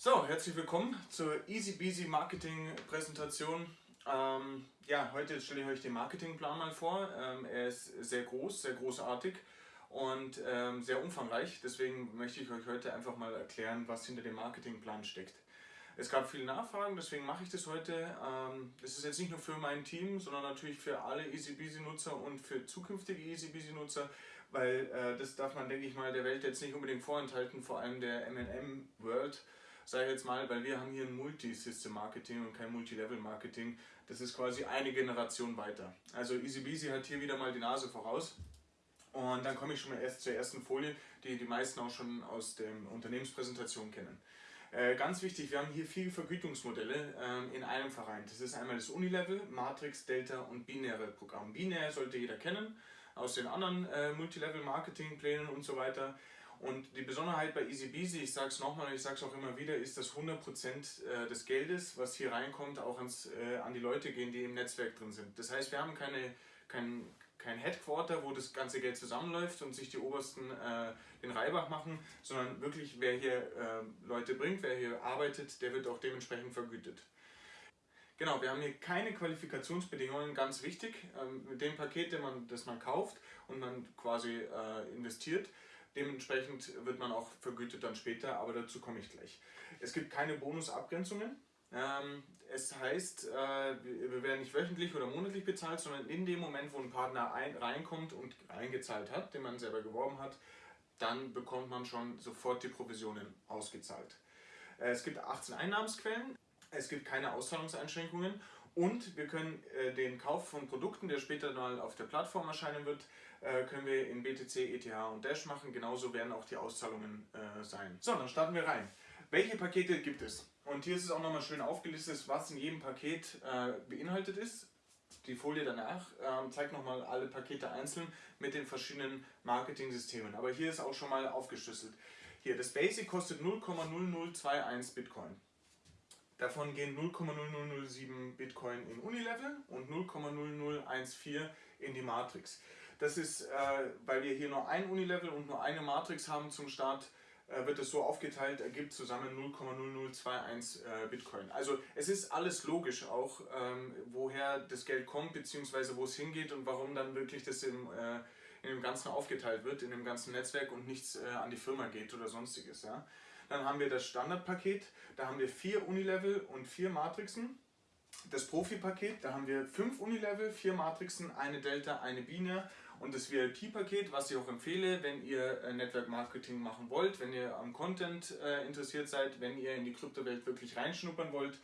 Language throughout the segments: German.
So, herzlich willkommen zur Easy Beasy Marketing Präsentation. Ähm, ja, heute stelle ich euch den Marketingplan mal vor. Ähm, er ist sehr groß, sehr großartig und ähm, sehr umfangreich. Deswegen möchte ich euch heute einfach mal erklären, was hinter dem Marketingplan steckt. Es gab viele Nachfragen, deswegen mache ich das heute. Ähm, das ist jetzt nicht nur für mein Team, sondern natürlich für alle Easy Beasy Nutzer und für zukünftige Easy Beasy Nutzer, weil äh, das darf man, denke ich mal, der Welt jetzt nicht unbedingt vorenthalten, vor allem der M&M World sage ich jetzt mal, weil wir haben hier ein Multi-System-Marketing und kein Multi-Level-Marketing. Das ist quasi eine Generation weiter. Also EasyBeasy hat hier wieder mal die Nase voraus. Und dann komme ich schon mal erst zur ersten Folie, die die meisten auch schon aus der Unternehmenspräsentation kennen. Äh, ganz wichtig, wir haben hier vier Vergütungsmodelle ähm, in einem vereint. Das ist einmal das Unilevel, Matrix, Delta und binäre Programm. Binär sollte jeder kennen aus den anderen äh, Multilevel-Marketing-Plänen und so weiter. Und die Besonderheit bei EasyBeasy, ich sage es nochmal und ich sage es auch immer wieder, ist, dass 100% äh, des Geldes, was hier reinkommt, auch ans, äh, an die Leute gehen, die im Netzwerk drin sind. Das heißt, wir haben keine, kein, kein Headquarter, wo das ganze Geld zusammenläuft und sich die Obersten äh, den Reibach machen, sondern wirklich, wer hier äh, Leute bringt, wer hier arbeitet, der wird auch dementsprechend vergütet. Genau, wir haben hier keine Qualifikationsbedingungen, ganz wichtig. Ähm, mit dem Paket, das man, das man kauft und man quasi äh, investiert, Dementsprechend wird man auch vergütet dann später, aber dazu komme ich gleich. Es gibt keine Bonusabgrenzungen. Ähm, es heißt, äh, wir werden nicht wöchentlich oder monatlich bezahlt, sondern in dem Moment, wo ein Partner reinkommt und eingezahlt hat, den man selber geworben hat, dann bekommt man schon sofort die Provisionen ausgezahlt. Äh, es gibt 18 Einnahmensquellen, es gibt keine Auszahlungseinschränkungen und wir können äh, den Kauf von Produkten, der später mal auf der Plattform erscheinen wird, können wir in BTC, ETH und Dash machen. Genauso werden auch die Auszahlungen äh, sein. So, dann starten wir rein. Welche Pakete gibt es? Und hier ist es auch nochmal schön aufgelistet, was in jedem Paket äh, beinhaltet ist. Die Folie danach ähm, zeigt nochmal alle Pakete einzeln mit den verschiedenen Marketing-Systemen. Aber hier ist auch schon mal aufgeschlüsselt. Hier, das Basic kostet 0,0021 Bitcoin. Davon gehen 0,0007 Bitcoin in Unilevel und 0,0014 in die Matrix. Das ist, äh, weil wir hier nur ein Unilevel und nur eine Matrix haben zum Start, äh, wird es so aufgeteilt, ergibt zusammen 0,0021 äh, Bitcoin. Also es ist alles logisch auch, ähm, woher das Geld kommt, beziehungsweise wo es hingeht und warum dann wirklich das im, äh, in dem Ganzen aufgeteilt wird, in dem ganzen Netzwerk und nichts äh, an die Firma geht oder sonstiges. Ja? Dann haben wir das Standardpaket, da haben wir vier Unilevel und vier Matrixen. Das Profi-Paket, da haben wir fünf Unilevel, vier Matrixen, eine Delta, eine Biene. Und das VIP-Paket, was ich auch empfehle, wenn ihr äh, Network Marketing machen wollt, wenn ihr am Content äh, interessiert seid, wenn ihr in die Kryptowelt wirklich reinschnuppern wollt,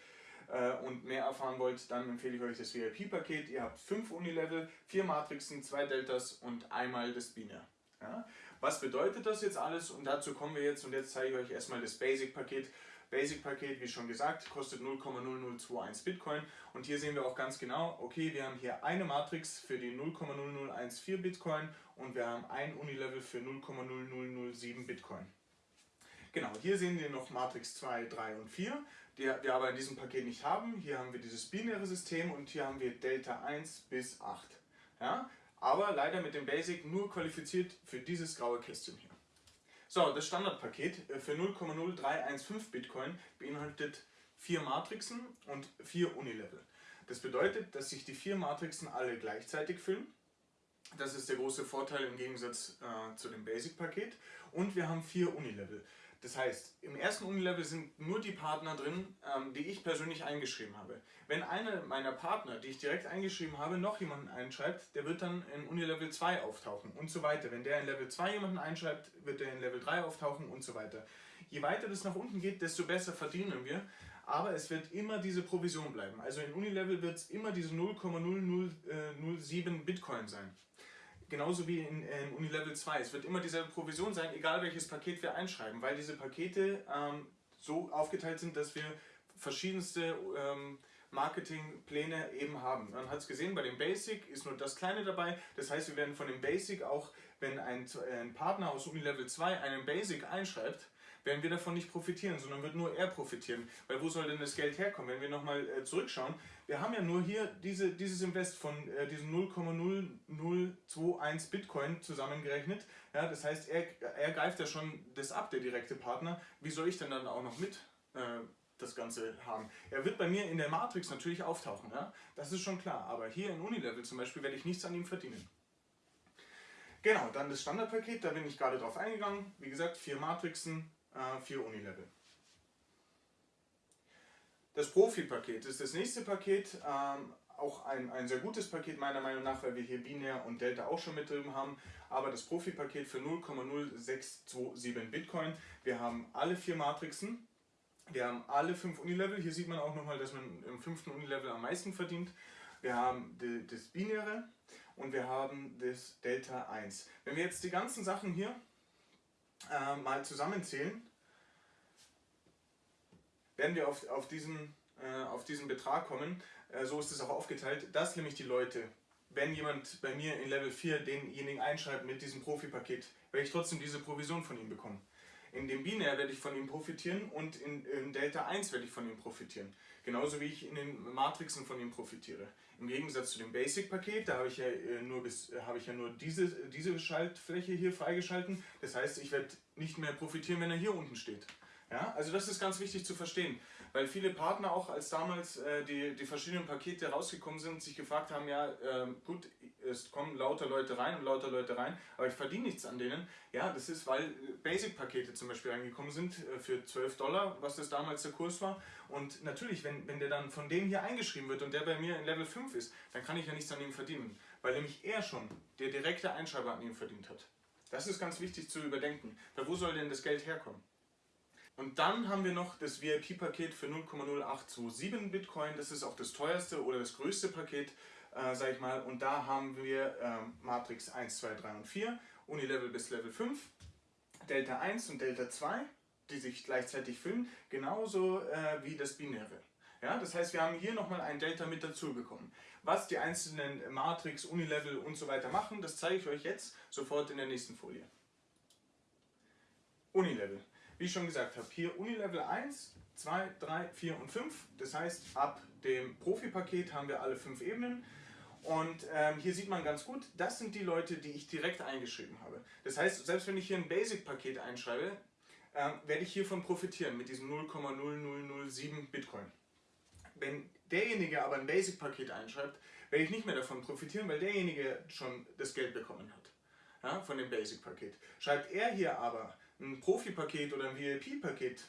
äh, und mehr erfahren wollt, dann empfehle ich euch das VIP-Paket. Ihr habt fünf Unilevel, vier Matrixen, zwei Deltas und einmal das Binär. Ja? Was bedeutet das jetzt alles? Und dazu kommen wir jetzt und jetzt zeige ich euch erstmal das Basic-Paket. Basic-Paket, wie schon gesagt, kostet 0,0021 Bitcoin und hier sehen wir auch ganz genau, okay, wir haben hier eine Matrix für die 0,0014 Bitcoin und wir haben ein Unilevel für 0,0007 Bitcoin. Genau, hier sehen wir noch Matrix 2, 3 und 4, die wir aber in diesem Paket nicht haben. Hier haben wir dieses binäre System und hier haben wir Delta 1 bis 8. Ja? aber leider mit dem Basic nur qualifiziert für dieses graue Kästchen hier. So, das Standardpaket äh, für 0,0315 Bitcoin beinhaltet vier Matrixen und vier Unilevel. Das bedeutet, dass sich die vier Matrixen alle gleichzeitig füllen. Das ist der große Vorteil im Gegensatz äh, zu dem Basic-Paket. Und wir haben vier Unilevel. Das heißt, im ersten Unilevel sind nur die Partner drin, ähm, die ich persönlich eingeschrieben habe. Wenn einer meiner Partner, die ich direkt eingeschrieben habe, noch jemanden einschreibt, der wird dann in Unilevel 2 auftauchen und so weiter. Wenn der in Level 2 jemanden einschreibt, wird der in Level 3 auftauchen und so weiter. Je weiter das nach unten geht, desto besser verdienen wir, aber es wird immer diese Provision bleiben. Also in Unilevel wird es immer diese 0,007 Bitcoin sein. Genauso wie in, in Unilevel 2. Es wird immer dieselbe Provision sein, egal welches Paket wir einschreiben, weil diese Pakete ähm, so aufgeteilt sind, dass wir verschiedenste ähm, Marketingpläne eben haben. Man hat es gesehen, bei dem Basic ist nur das Kleine dabei. Das heißt, wir werden von dem Basic auch, wenn ein, ein Partner aus Unilevel 2 einen Basic einschreibt, werden wir davon nicht profitieren, sondern wird nur er profitieren. Weil wo soll denn das Geld herkommen? Wenn wir nochmal äh, zurückschauen, wir haben ja nur hier diese, dieses Invest von äh, diesen 0,0021 Bitcoin zusammengerechnet. Ja, das heißt, er, er greift ja schon das ab, der direkte Partner. Wie soll ich denn dann auch noch mit äh, das Ganze haben. Er wird bei mir in der Matrix natürlich auftauchen, ja? das ist schon klar, aber hier in Unilevel zum Beispiel werde ich nichts an ihm verdienen. Genau, dann das Standardpaket, da bin ich gerade drauf eingegangen. Wie gesagt, vier Matrixen, äh, vier Unilevel. Das Profi-Paket ist das nächste Paket, ähm, auch ein, ein sehr gutes Paket meiner Meinung nach, weil wir hier Binär und Delta auch schon mit drin haben, aber das Profi-Paket für 0,0627 Bitcoin. Wir haben alle vier Matrixen, wir haben alle fünf Unilevel, hier sieht man auch nochmal, dass man im fünften Unilevel am meisten verdient. Wir haben das Binäre und wir haben das Delta 1. Wenn wir jetzt die ganzen Sachen hier äh, mal zusammenzählen, werden wir auf, auf, diesen, äh, auf diesen Betrag kommen. Äh, so ist es auch aufgeteilt, dass nämlich die Leute, wenn jemand bei mir in Level 4 denjenigen einschreibt mit diesem Profi-Paket, werde ich trotzdem diese Provision von ihm bekommen. In dem Binär werde ich von ihm profitieren und in, in, Delta 1 werde ich von ihm profitieren. Genauso wie ich in den Matrixen von ihm profitiere. Im Gegensatz zu dem Basic-Paket, da habe ich ja äh, nur, habe ich ja nur diese, diese Schaltfläche hier freigeschalten. Das heißt, ich werde nicht mehr profitieren, wenn er hier unten steht. Ja, also das ist ganz wichtig zu verstehen, weil viele Partner auch, als damals äh, die, die verschiedenen Pakete rausgekommen sind, sich gefragt haben, ja äh, gut, es kommen lauter Leute rein und lauter Leute rein, aber ich verdiene nichts an denen. Ja, das ist, weil Basic-Pakete zum Beispiel reingekommen sind äh, für 12 Dollar, was das damals der Kurs war. Und natürlich, wenn, wenn der dann von dem hier eingeschrieben wird und der bei mir in Level 5 ist, dann kann ich ja nichts an ihm verdienen, weil nämlich er schon der direkte Einschreiber an ihm verdient hat. Das ist ganz wichtig zu überdenken, weil wo soll denn das Geld herkommen? Und dann haben wir noch das VIP-Paket für 0,0827 Bitcoin. Das ist auch das teuerste oder das größte Paket, äh, sage ich mal. Und da haben wir äh, Matrix 1, 2, 3 und 4, Unilevel bis Level 5, Delta 1 und Delta 2, die sich gleichzeitig füllen, genauso äh, wie das Binäre. Ja, das heißt, wir haben hier nochmal ein Delta mit dazu bekommen. Was die einzelnen Matrix, Unilevel und so weiter machen, das zeige ich euch jetzt sofort in der nächsten Folie. Unilevel wie ich schon gesagt habe, hier Unilevel 1, 2, 3, 4 und 5. Das heißt, ab dem Profi-Paket haben wir alle fünf Ebenen. Und ähm, hier sieht man ganz gut, das sind die Leute, die ich direkt eingeschrieben habe. Das heißt, selbst wenn ich hier ein Basic-Paket einschreibe, ähm, werde ich hiervon profitieren mit diesem 0,0007 Bitcoin. Wenn derjenige aber ein Basic-Paket einschreibt, werde ich nicht mehr davon profitieren, weil derjenige schon das Geld bekommen hat ja, von dem Basic-Paket. Schreibt er hier aber ein Profi-Paket oder ein VIP-Paket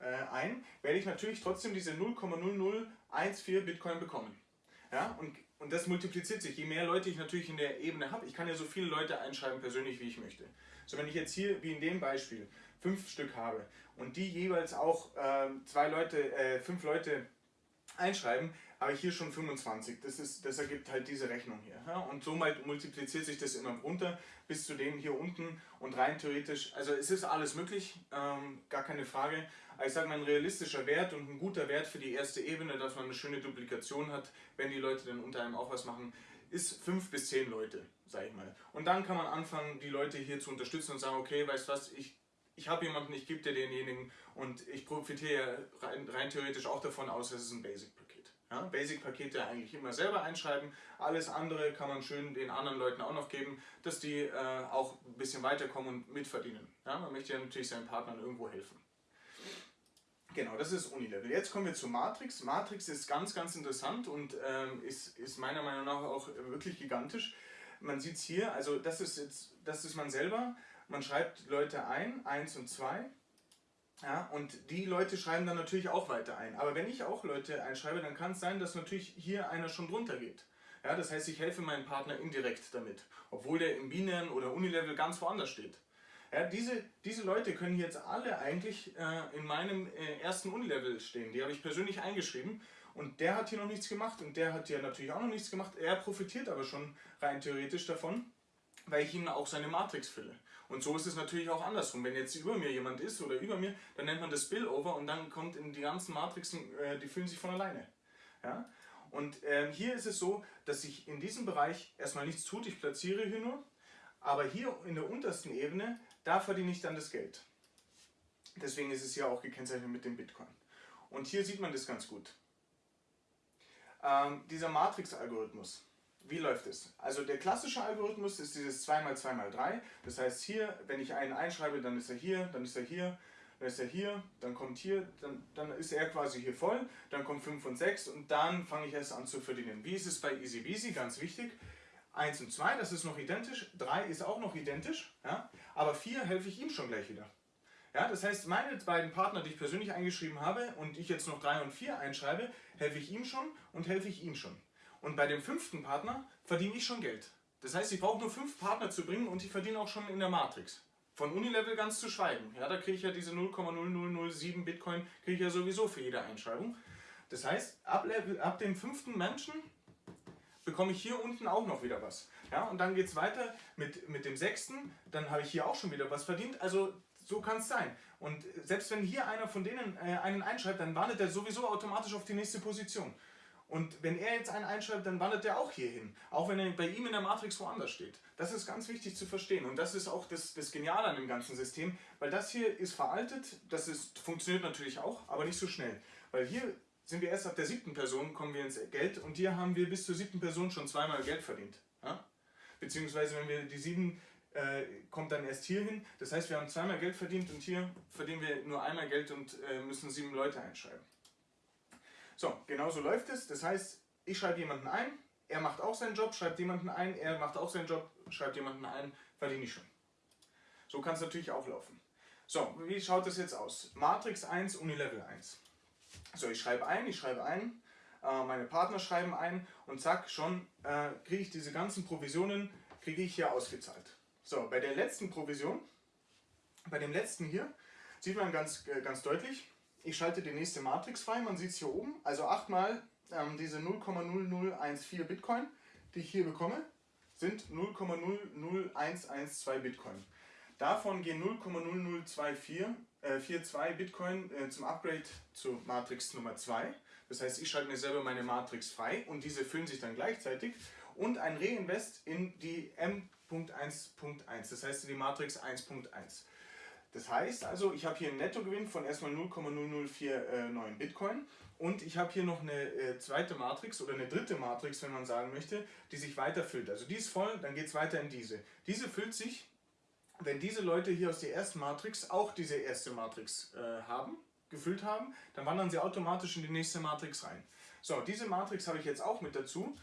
äh, ein, werde ich natürlich trotzdem diese 0,0014 Bitcoin bekommen. Ja, und, und das multipliziert sich. Je mehr Leute ich natürlich in der Ebene habe, ich kann ja so viele Leute einschreiben persönlich, wie ich möchte. So, wenn ich jetzt hier, wie in dem Beispiel, fünf Stück habe und die jeweils auch äh, zwei Leute, äh, fünf Leute einschreiben, habe ich hier schon 25. Das, ist, das ergibt halt diese Rechnung hier. Ja? Und so multipliziert sich das immer runter bis zu dem hier unten und rein theoretisch, also es ist alles möglich, ähm, gar keine Frage. Ich sage mal, ein realistischer Wert und ein guter Wert für die erste Ebene, dass man eine schöne Duplikation hat, wenn die Leute dann unter einem auch was machen, ist 5 bis 10 Leute, sage ich mal. Und dann kann man anfangen, die Leute hier zu unterstützen und sagen, okay, weißt du was, ich ich habe jemanden, ich gebe dir denjenigen und ich profitiere rein, rein, theoretisch auch davon aus, dass es ein Basic-Paket. Ja, Basic-Pakete eigentlich immer selber einschreiben, alles andere kann man schön den anderen Leuten auch noch geben, dass die äh, auch ein bisschen weiterkommen und mitverdienen. Ja, man möchte ja natürlich seinen Partnern irgendwo helfen. Genau, das ist Unilevel. Jetzt kommen wir zu Matrix. Matrix ist ganz, ganz interessant und ähm, ist, ist meiner Meinung nach auch wirklich gigantisch. Man sieht es hier, also das ist jetzt, das ist man selber. Man schreibt Leute ein, 1 und 2. Ja, und die Leute schreiben dann natürlich auch weiter ein. Aber wenn ich auch Leute einschreibe, dann kann es sein, dass natürlich hier einer schon drunter geht. Ja, das heißt, ich helfe meinem Partner indirekt damit, obwohl der im binären oder Unilevel ganz woanders steht. Ja, diese, diese Leute können jetzt alle eigentlich äh, in meinem äh, ersten Unilevel stehen. Die habe ich persönlich eingeschrieben und der hat hier noch nichts gemacht und der hat hier natürlich auch noch nichts gemacht. Er profitiert aber schon rein theoretisch davon, weil ich ihm auch seine Matrix fülle. Und so ist es natürlich auch andersrum. Wenn jetzt über mir jemand ist oder über mir, dann nennt man das Spillover und dann kommt in die ganzen Matrixen, äh, die füllen sich von alleine. Ja? Und ähm, hier ist es so, dass sich in diesem Bereich erstmal nichts tut, ich platziere hier nur, aber hier in der untersten Ebene, da verdiene ich dann das Geld. Deswegen ist es hier auch gekennzeichnet mit dem Bitcoin. Und hier sieht man das ganz gut. Ähm, dieser Matrix-Algorithmus. Wie läuft es? Also der klassische Algorithmus ist dieses 2x2x3. Das heißt hier, wenn ich einen einschreibe, dann ist er hier, dann ist er hier. dann ist er hier, dann kommt hier, dann, dann ist er quasi hier voll, dann kommt 5 und 6 und dann fange ich erst an zu verdienen. Wie ist es bei Easy Beasy? Ganz wichtig. 1 und 2, das ist noch identisch, 3 ist auch noch identisch, ja? aber 4 helfe ich ihm schon gleich wieder. Ja, das heißt, meine beiden Partner, die ich persönlich eingeschrieben habe und ich jetzt noch 3 und 4 einschreibe, helfe ich ihm schon und helfe ich ihm schon. Und bei dem fünften Partner verdiene ich schon Geld. Das heißt, ich brauche nur fünf Partner zu bringen und ich verdiene auch schon in der Matrix. Von Unilevel ganz zu schweigen. Ja, da kriege ich ja diese 0,0007 Bitcoin kriege ich ja sowieso für jede Einschreibung. Das heißt, ab, ab dem fünften Menschen bekomme ich hier unten auch noch wieder was. Ja, und dann geht es weiter mit, mit dem sechsten, dann habe ich hier auch schon wieder was verdient. Also so kann es sein. Und selbst wenn hier einer von denen äh, einen einschreibt, dann wandert er sowieso automatisch auf die nächste Position. Und wenn er jetzt einen einschreibt, dann wandert er auch hier hin. Auch wenn er bei ihm in der Matrix woanders steht. Das ist ganz wichtig zu verstehen. Und das ist auch das, das Geniale an dem ganzen System. Weil das hier ist veraltet, das ist, funktioniert natürlich auch, aber nicht so schnell. Weil hier sind wir erst ab der siebten Person, kommen wir ins Geld. Und hier haben wir bis zur siebten Person schon zweimal Geld verdient. Ja? Beziehungsweise wenn wir die sieben äh, kommt dann erst hier hin. Das heißt, wir haben zweimal Geld verdient und hier verdienen wir nur einmal Geld und äh, müssen sieben Leute einschreiben. So, genau so läuft es. Das heißt, ich schreibe jemanden ein, er macht auch seinen Job, schreibt jemanden ein, er macht auch seinen Job, schreibt jemanden ein, verdiene ich schon. So kann es natürlich auch laufen. So, wie schaut das jetzt aus? Matrix 1, Unilevel 1. So, ich schreibe ein, ich schreibe ein, äh, meine Partner schreiben ein und zack, schon äh, kriege ich diese ganzen Provisionen, kriege ich hier ausgezahlt. So, bei der letzten Provision, bei dem letzten hier, sieht man ganz, äh, ganz deutlich, ich schalte die nächste Matrix frei, man sieht es hier oben, also 8 mal ähm, diese 0,0014 Bitcoin, die ich hier bekomme, sind 0,00112 Bitcoin. Davon gehen 0,0024 äh, 42 Bitcoin äh, zum Upgrade zu Matrix Nummer 2. Das heißt, ich schalte mir selber meine Matrix frei und diese füllen sich dann gleichzeitig. Und ein Reinvest in die M.1.1, das heißt in die Matrix 1.1. Das heißt also, ich habe hier einen Nettogewinn von erstmal 0,0049 Bitcoin und ich habe hier noch eine äh, zweite Matrix oder eine dritte Matrix, wenn man sagen möchte, die sich weiter füllt. Also die ist voll, dann geht es weiter in diese. Diese füllt sich, wenn diese Leute hier aus der ersten Matrix auch diese erste Matrix äh, haben, gefüllt haben, dann wandern sie automatisch in die nächste Matrix rein. So, diese Matrix habe ich jetzt auch mit dazu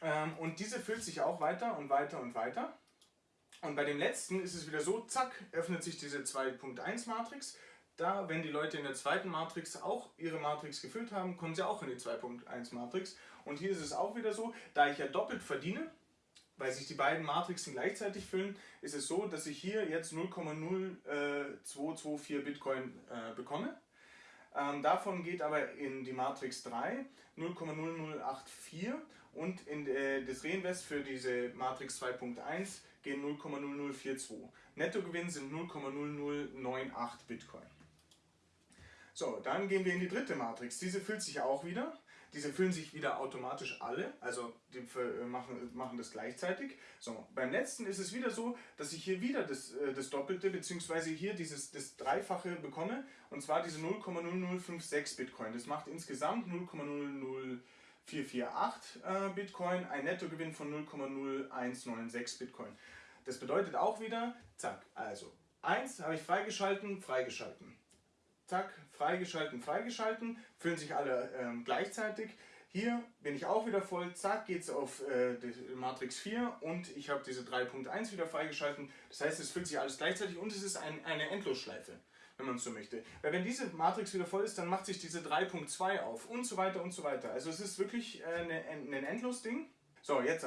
ähm, und diese füllt sich auch weiter und weiter und weiter. Und bei dem letzten ist es wieder so, zack, öffnet sich diese 2.1 Matrix. Da, wenn die Leute in der zweiten Matrix auch ihre Matrix gefüllt haben, kommen sie auch in die 2.1 Matrix. Und hier ist es auch wieder so, da ich ja doppelt verdiene, weil sich die beiden Matrixen gleichzeitig füllen, ist es so, dass ich hier jetzt 0,0224 Bitcoin äh, bekomme. Ähm, davon geht aber in die Matrix 3 0,0084 und in äh, das Reinvest für diese Matrix 2.1 gehen 0,0042. Nettogewinn sind 0,0098 Bitcoin. So, dann gehen wir in die dritte Matrix. Diese füllt sich auch wieder. Diese füllen sich wieder automatisch alle, also die äh, machen, machen das gleichzeitig. So, beim letzten ist es wieder so, dass ich hier wieder das, äh, das Doppelte bzw. hier dieses, das Dreifache bekomme und zwar diese 0,0056 Bitcoin. Das macht insgesamt 0,00448 äh, Bitcoin, ein Nettogewinn von 0,0196 Bitcoin. Das bedeutet auch wieder, zack, also 1 habe ich freigeschalten, freigeschalten. Zack, freigeschalten, freigeschalten, füllen sich alle ähm, gleichzeitig. Hier bin ich auch wieder voll, zack, geht es auf äh, Matrix 4 und ich habe diese 3.1 wieder freigeschalten. Das heißt, es füllt sich alles gleichzeitig und es ist ein, eine Endlosschleife, wenn man so möchte. Weil wenn diese Matrix wieder voll ist, dann macht sich diese 3.2 auf und so weiter und so weiter. Also es ist wirklich äh, eine, ein Endlos-Ding. So, jetzt.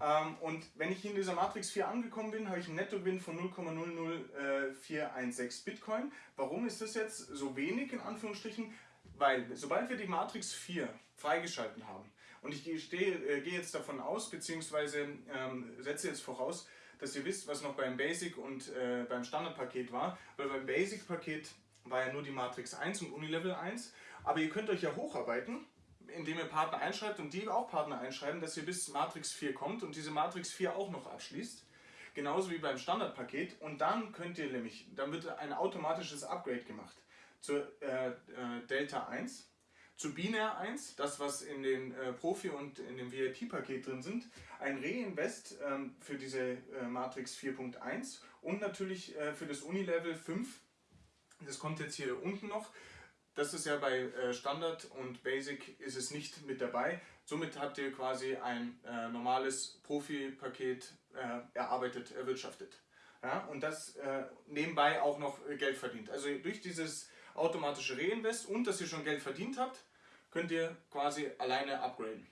Ähm, und wenn ich in dieser Matrix 4 angekommen bin, habe ich einen Nettogewinn von 0,00416 Bitcoin. Warum ist das jetzt so wenig in Anführungsstrichen? Weil sobald wir die Matrix 4 freigeschalten haben, und ich gehe, äh, gehe jetzt davon aus, beziehungsweise ähm, setze jetzt voraus, dass ihr wisst, was noch beim Basic und äh, beim Standardpaket war, weil beim Basic-Paket war ja nur die Matrix 1 und Unilevel 1, aber ihr könnt euch ja hocharbeiten indem ihr Partner einschreibt und die auch Partner einschreiben, dass ihr bis Matrix 4 kommt und diese Matrix 4 auch noch abschließt. Genauso wie beim Standardpaket. Und dann könnt ihr nämlich, dann wird ein automatisches Upgrade gemacht zur äh, äh, Delta 1, zu Binär 1, das was in den äh, Profi- und in dem VIP-Paket drin sind, ein Reinvest ähm, für diese äh, Matrix 4.1 und natürlich äh, für das Unilevel 5 Das kommt jetzt hier unten noch. Das ist ja bei äh, Standard und Basic ist es nicht mit dabei. Somit habt ihr quasi ein äh, normales Profi-Paket äh, erarbeitet, erwirtschaftet. Ja, und das äh, nebenbei auch noch Geld verdient. Also durch dieses automatische Reinvest und dass ihr schon Geld verdient habt, könnt ihr quasi alleine upgraden.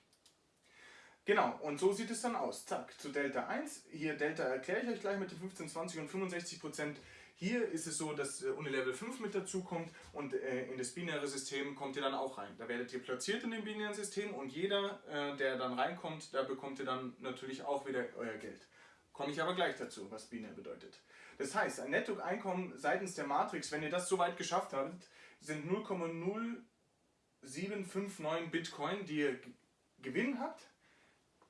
Genau, und so sieht es dann aus. Zack, zu Delta 1. Hier Delta erkläre ich euch gleich mit den 15, 20 und 65 Prozent. Hier ist es so, dass äh, Unilevel 5 mit dazu kommt und äh, in das binäre System kommt ihr dann auch rein. Da werdet ihr platziert in dem binären System und jeder, äh, der dann reinkommt, da bekommt ihr dann natürlich auch wieder euer Geld. Komme ich aber gleich dazu, was binär bedeutet. Das heißt, ein Nettoeinkommen seitens der Matrix, wenn ihr das soweit geschafft habt, sind 0,0759 Bitcoin, die ihr Gewinn habt.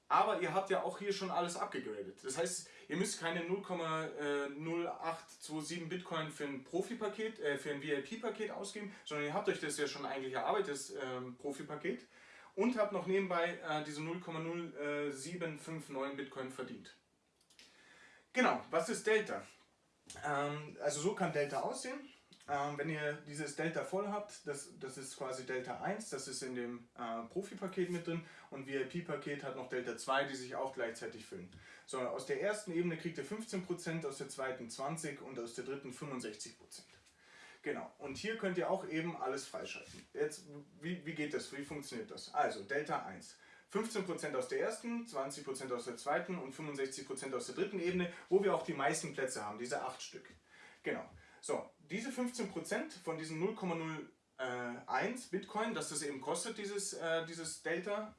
Aber ihr habt ja auch hier schon alles abgegradet. Das heißt, ihr müsst keine 0,0827 Bitcoin für ein Profi-Paket, äh, für ein VIP-Paket ausgeben, sondern ihr habt euch das ja schon eigentlich erarbeitet, das ähm, Profi-Paket, und habt noch nebenbei äh, diese 0,0759 Bitcoin verdient. Genau, was ist Delta? Ähm, also so kann Delta aussehen. Ähm, wenn ihr dieses Delta voll habt, das, das ist quasi Delta 1, das ist in dem äh, Profi-Paket mit drin und VIP-Paket hat noch Delta 2, die sich auch gleichzeitig füllen. So, aus der ersten Ebene kriegt ihr 15%, aus der zweiten 20% und aus der dritten 65%. Genau, und hier könnt ihr auch eben alles freischalten. Jetzt, wie, wie geht das, wie funktioniert das? Also, Delta 1. 15% aus der ersten, 20% aus der zweiten und 65% aus der dritten Ebene, wo wir auch die meisten Plätze haben, diese 8 Stück. Genau. So, diese 15% von diesen 0,01 Bitcoin, das das eben kostet, dieses, äh, dieses Delta,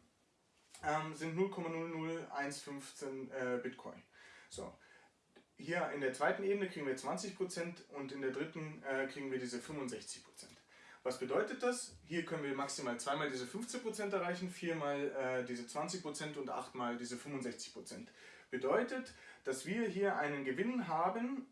ähm, sind 0,00115 äh, Bitcoin. So, hier in der zweiten Ebene kriegen wir 20% und in der dritten äh, kriegen wir diese 65%. Was bedeutet das? Hier können wir maximal zweimal diese 15% erreichen, viermal äh, diese 20% und achtmal diese 65%. Bedeutet, dass wir hier einen Gewinn haben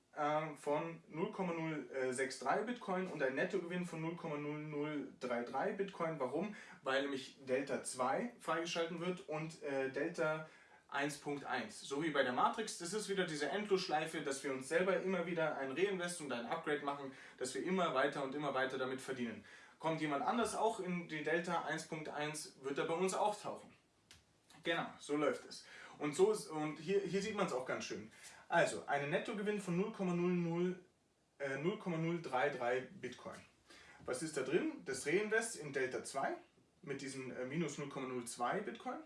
von 0,063 Bitcoin und einen Nettogewinn von 0,0033 Bitcoin. Warum? Weil nämlich Delta 2 freigeschalten wird und äh, Delta 1.1. So wie bei der Matrix, das ist wieder diese Endlosschleife, dass wir uns selber immer wieder ein Reinvest und ein Upgrade machen, dass wir immer weiter und immer weiter damit verdienen. Kommt jemand anders auch in die Delta 1.1, wird er bei uns auch tauchen. Genau, so läuft es. Und, so ist, und hier, hier sieht man es auch ganz schön. Also, einen Nettogewinn von 0,00 äh, 0,033 Bitcoin. Was ist da drin? Das Reinvest in Delta 2 mit diesen äh, minus 0,02 Bitcoin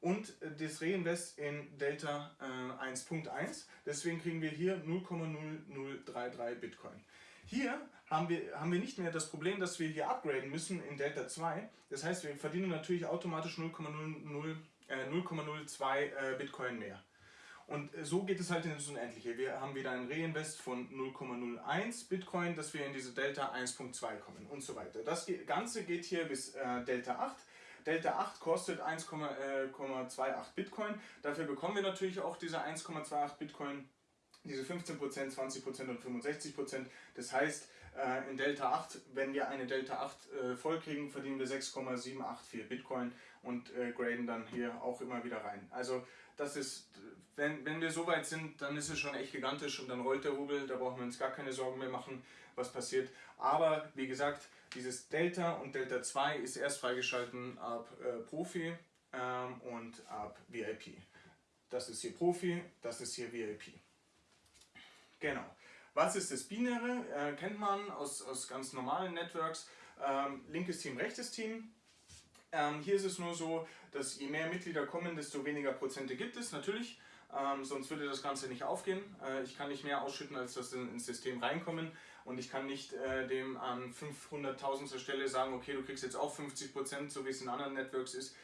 und das Reinvest in Delta äh, 1.1. Deswegen kriegen wir hier 0,0033 Bitcoin. Hier haben wir, haben wir nicht mehr das Problem, dass wir hier upgraden müssen in Delta 2. Das heißt, wir verdienen natürlich automatisch 0,02 äh, äh, Bitcoin mehr. Und so geht es halt ins Unendliche. Wir haben wieder ein Reinvest von 0,01 Bitcoin, dass wir in diese Delta 1.2 kommen und so weiter. Das Ganze geht hier bis äh, Delta 8. Delta 8 kostet 1,28 äh, Bitcoin. Dafür bekommen wir natürlich auch diese 1,28 Bitcoin, diese 15%, 20% und 65%. Das heißt, äh, in Delta 8, wenn wir eine Delta 8 äh, voll kriegen, verdienen wir 6,784 Bitcoin und graden dann hier auch immer wieder rein. Also das ist, wenn, wenn wir so weit sind, dann ist es schon echt gigantisch und dann rollt der Rubel, da brauchen wir uns gar keine Sorgen mehr machen, was passiert. Aber wie gesagt, dieses Delta und Delta 2 ist erst freigeschalten ab äh, Profi ähm, und ab VIP. Das ist hier Profi, das ist hier VIP. Genau. Was ist das Binäre? Äh, kennt man aus, aus ganz normalen Networks. Ähm, linkes Team, rechtes Team. Ähm, hier ist es nur so, dass je mehr Mitglieder kommen, desto weniger Prozente gibt es, natürlich. Ähm, sonst würde das Ganze nicht aufgehen. Äh, ich kann nicht mehr ausschütten, als dass ins System reinkommen. Und ich kann nicht äh, dem an 500.000 Stelle sagen, okay, du kriegst jetzt auch 50%, so wie es in anderen Networks ist.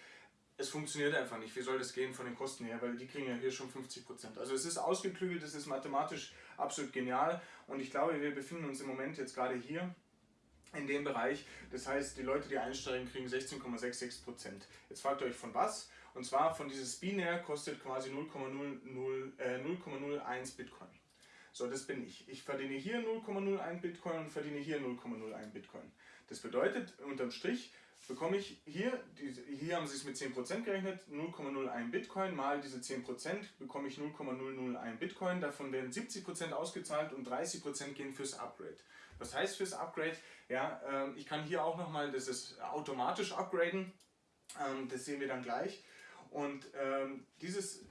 Es funktioniert einfach nicht. Wie soll das gehen von den Kosten her? Weil die kriegen ja hier schon 50%. Also es ist ausgeklügelt, es ist mathematisch absolut genial. Und ich glaube, wir befinden uns im Moment jetzt gerade hier in dem Bereich. Das heißt, die Leute, die einsteigen, kriegen 16,66%. Jetzt fragt ihr euch von was? Und zwar von dieses Binär kostet quasi 0,01 äh, Bitcoin. So, das bin ich. Ich verdiene hier 0,01 Bitcoin und verdiene hier 0,01 Bitcoin. Das bedeutet, unterm Strich bekomme ich hier, hier haben sie es mit 10% gerechnet, 0,01 Bitcoin mal diese 10% bekomme ich 0,001 Bitcoin. Davon werden 70% ausgezahlt und 30% gehen fürs Upgrade. Was heißt fürs Upgrade? Ja, ähm, ich kann hier auch nochmal, das ist automatisch upgraden. Ähm, das sehen wir dann gleich. Und ähm, dieses,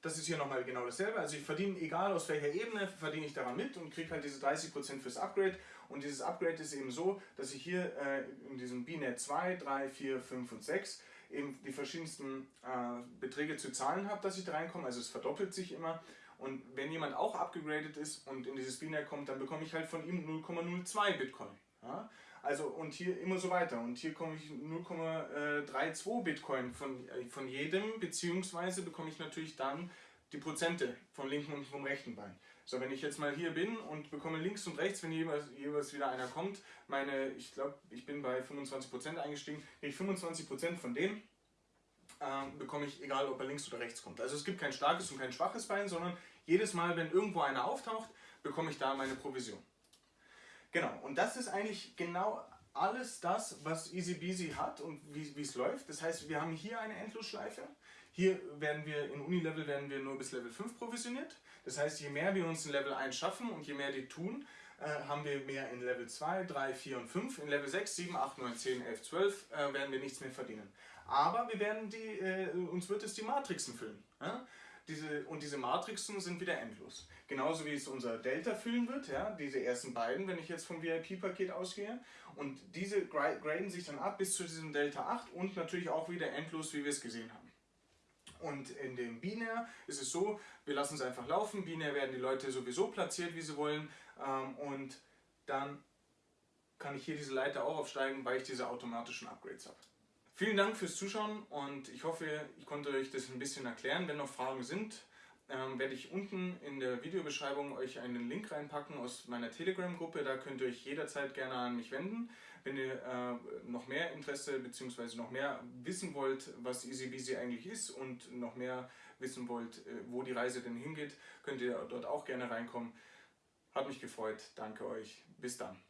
das ist hier nochmal genau dasselbe. Also ich verdiene, egal aus welcher Ebene, verdiene ich daran mit und kriege halt diese 30% fürs Upgrade. Und dieses Upgrade ist eben so, dass ich hier äh, in diesem BNet 2, 3, 4, 5 und 6 eben die verschiedensten äh, Beträge zu zahlen habe, dass ich da reinkomme. Also es verdoppelt sich immer. Und wenn jemand auch abgegradet ist und in dieses Binär kommt, dann bekomme ich halt von ihm 0,02 Bitcoin. Ja? Also und hier immer so weiter. Und hier komme ich 0,32 Bitcoin von, äh, von jedem, beziehungsweise bekomme ich natürlich dann die Prozente vom linken und vom rechten Bein. So, wenn ich jetzt mal hier bin und bekomme links und rechts, wenn jeweils, jeweils wieder einer kommt, meine, ich glaube, ich bin bei 25% eingestiegen, kriege ich 25% von dem, ähm, bekomme ich, egal ob er links oder rechts kommt. Also es gibt kein starkes und kein schwaches Bein, sondern jedes Mal, wenn irgendwo einer auftaucht, bekomme ich da meine Provision. Genau, und das ist eigentlich genau alles das, was EasyBeasy hat und wie es läuft. Das heißt, wir haben hier eine Endlosschleife. Hier werden wir, in Unilevel werden wir nur bis Level 5 provisioniert. Das heißt, je mehr wir uns in Level 1 schaffen und je mehr die tun, äh, haben wir mehr in Level 2, 3, 4 und 5. In Level 6, 7, 8, 9, 10, 11, 12 äh, werden wir nichts mehr verdienen. Aber wir werden die, äh, uns wird es die Matrixen füllen. Ja? Diese, und diese Matrixen sind wieder endlos. Genauso wie es unser Delta füllen wird, ja, diese ersten beiden, wenn ich jetzt vom VIP-Paket ausgehe. Und diese graden sich dann ab bis zu diesem Delta 8 und natürlich auch wieder endlos, wie wir es gesehen haben. Und in dem Binär ist es so, wir lassen es einfach laufen. Binär werden die Leute sowieso platziert, wie sie wollen. Ähm, und dann kann ich hier diese Leiter auch aufsteigen, weil ich diese automatischen Upgrades habe. Vielen Dank fürs Zuschauen und ich hoffe, ich konnte euch das ein bisschen erklären. Wenn noch Fragen sind, ähm, werde ich unten in der Videobeschreibung euch einen Link reinpacken aus meiner Telegram-Gruppe. Da könnt ihr euch jederzeit gerne an mich wenden. Wenn ihr äh, noch mehr Interesse bzw. noch mehr wissen wollt, was EasyBeasy eigentlich ist und noch mehr wissen wollt, äh, wo die Reise denn hingeht, könnt ihr dort auch gerne reinkommen. Hat mich gefreut. Danke euch. Bis dann.